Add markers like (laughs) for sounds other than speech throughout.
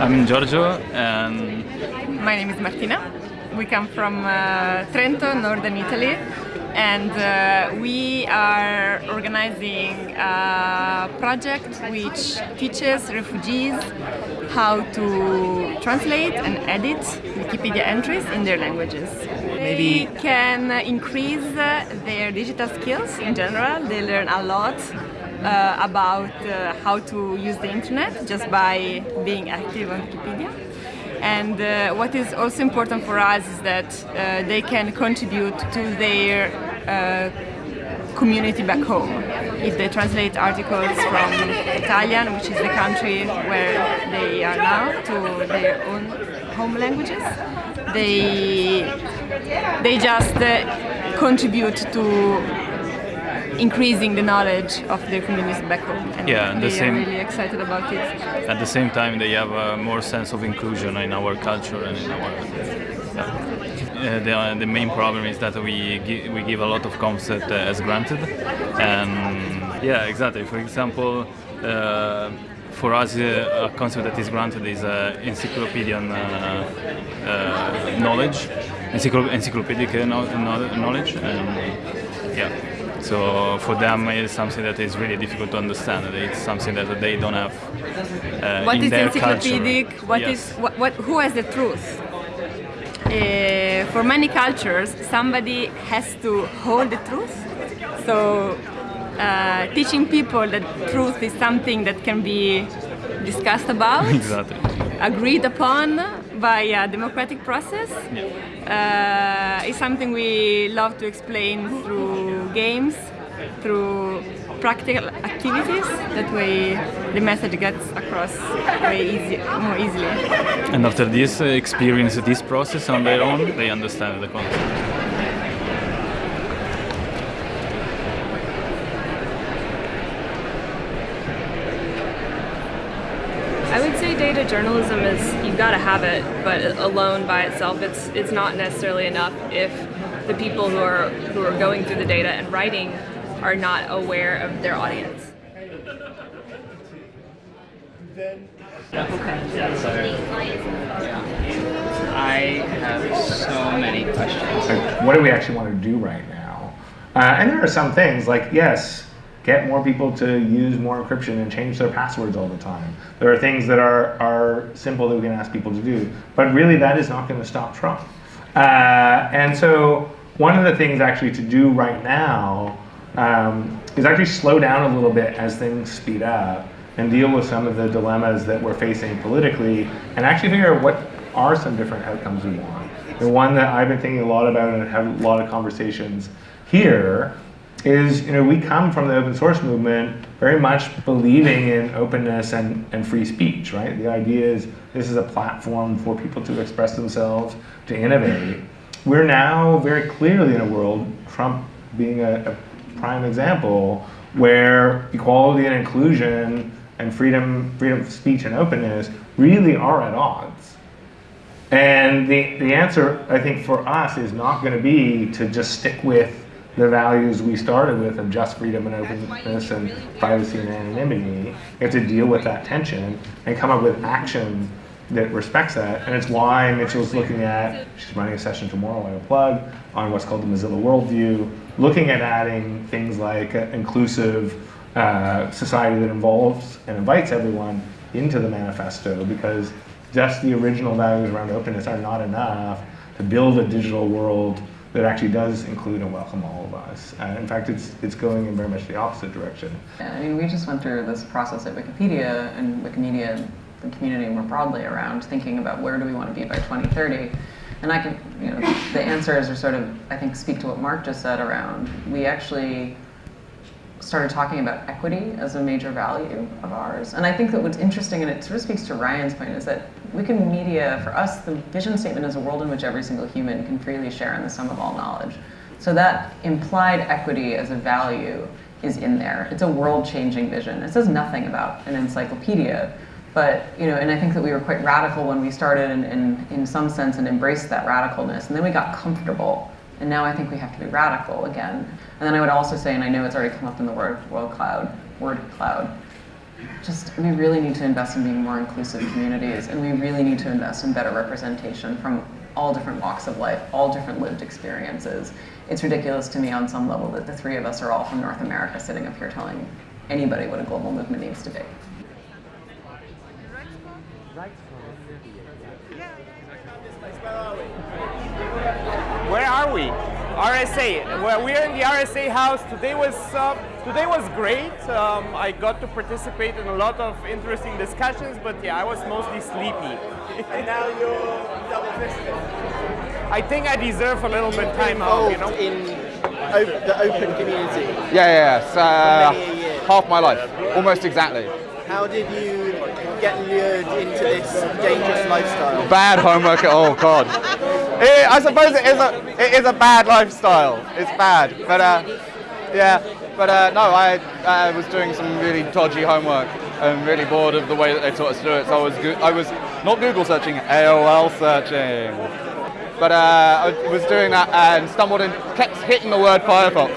I'm Giorgio and... My name is Martina. We come from uh, Trento, northern Italy and uh, we are organizing a project which teaches refugees how to translate and edit Wikipedia entries in their languages. Maybe they can increase their digital skills in general. They learn a lot uh, about uh, how to use the internet just by being active on Wikipedia. And uh, what is also important for us is that uh, they can contribute to their uh, community back home. If they translate articles from Italian, which is the country where they are now, to their own home languages, they, they just uh, contribute to increasing the knowledge of their communities back home. And yeah, and they the same, are really excited about it. At the same time, they have a more sense of inclusion in our culture and in our. Yeah. Uh, the, the main problem is that we gi we give a lot of concept uh, as granted, and yeah, exactly. For example. Uh, for us, uh, a concept that is granted is uh, encyclopedian uh, knowledge, encyclopedic knowledge, and yeah. So for them, it's something that is really difficult to understand. It's something that they don't have uh, what in is their encyclopedic? culture. What yes. is what, what? Who has the truth? Uh, for many cultures, somebody has to hold the truth. So uh, teaching people that truth is something that can be discussed about, (laughs) exactly. agreed upon by a democratic process yeah. uh, is something we love to explain through games, through practical activities. That way the message gets across way easy, more easily. And after this uh, experience, this process on their own, they understand the concept. I would say data journalism is you've got to have it, but alone by itself, it's it's not necessarily enough if the people who are who are going through the data and writing are not aware of their audience. Okay. Yeah, so yeah. I have so many questions. Like, what do we actually want to do right now? Uh, and there are some things like, yes, get more people to use more encryption and change their passwords all the time. There are things that are, are simple that we can ask people to do. But really, that is not going to stop Trump. Uh, and so one of the things actually to do right now um, is actually slow down a little bit as things speed up and deal with some of the dilemmas that we're facing politically and actually figure out what are some different outcomes we want. The one that I've been thinking a lot about and have a lot of conversations here is, you know, we come from the open source movement very much believing in openness and, and free speech, right? The idea is this is a platform for people to express themselves, to innovate. We're now very clearly in a world, Trump being a, a prime example, where equality and inclusion and freedom, freedom of speech and openness really are at odds. And the, the answer, I think, for us is not going to be to just stick with the values we started with of just freedom and openness and privacy and anonymity. We have to deal with that tension and come up with action that respects that. And it's why Mitchell's looking at, she's running a session tomorrow I will plug, on what's called the Mozilla Worldview, looking at adding things like inclusive uh, society that involves and invites everyone into the manifesto because just the original values around openness are not enough to build a digital world that actually does include and welcome all of us. Uh, in fact, it's, it's going in very much the opposite direction. Yeah, I mean, we just went through this process at Wikipedia and Wikimedia, and the community more broadly around thinking about where do we want to be by 2030. And I can, you know, the answers are sort of, I think, speak to what Mark just said around, we actually started talking about equity as a major value of ours. And I think that what's interesting, and it sort of speaks to Ryan's point, is that Wikimedia, for us, the vision statement is a world in which every single human can freely share in the sum of all knowledge. So that implied equity as a value is in there. It's a world-changing vision. It says nothing about an encyclopedia, but, you know, and I think that we were quite radical when we started in, in, in some sense and embraced that radicalness. And then we got comfortable and now I think we have to be radical again. And then I would also say, and I know it's already come up in the word, word cloud, word cloud, just we really need to invest in being more inclusive communities, and we really need to invest in better representation from all different walks of life, all different lived experiences. It's ridiculous to me on some level that the three of us are all from North America sitting up here telling anybody what a global movement needs to be. Where are we? RSA. Well, we're in the RSA house. Today was uh, today was great. Um, I got to participate in a lot of interesting discussions, but yeah, I was mostly sleepy. and now you're double fisted. I think I deserve a little bit time out. You know. in op- the open community. Yeah, yeah, yeah. So, uh, many a half my life, almost exactly. How did you get lured into this dangerous lifestyle? Bad homework. Oh God. (laughs) It- I suppose it is a it is a bad lifestyle. It's bad, but uh, yeah. But uh, no, I I was doing some really dodgy homework and really bored of the way that they taught us to do it. So I was I was not Google searching, AOL searching. But uh, I was doing that and stumbled in, kept hitting the word Firefox.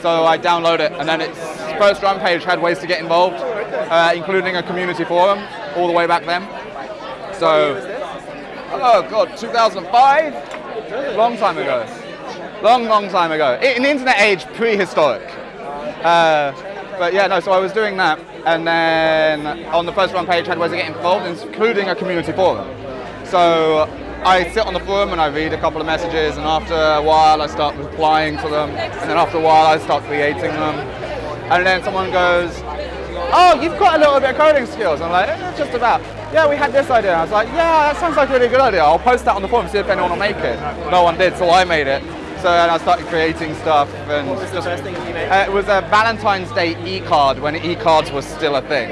So I download it, and then its first run page had ways to get involved, uh, including a community forum all the way back then. So, oh god, 2005, long time ago, long, long time ago. In the internet age, prehistoric. Uh, but yeah, no. So I was doing that, and then on the first run page had ways to get involved, including a community forum. So I sit on the forum and I read a couple of messages, and after a while I start replying to them, and then after a while I start creating them, and then someone goes, "Oh, you've got a little bit of coding skills." I'm like, eh, "Just about." Yeah, we had this idea. And I was like, "Yeah, that sounds like a really good idea. I'll post that on the forum, see if anyone will make it." No one did, so I made it. So then I started creating stuff, and What was the first thing you made? uh, it was a Valentine's Day e-card when e-cards was still a thing.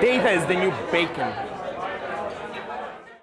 Data is the new bacon.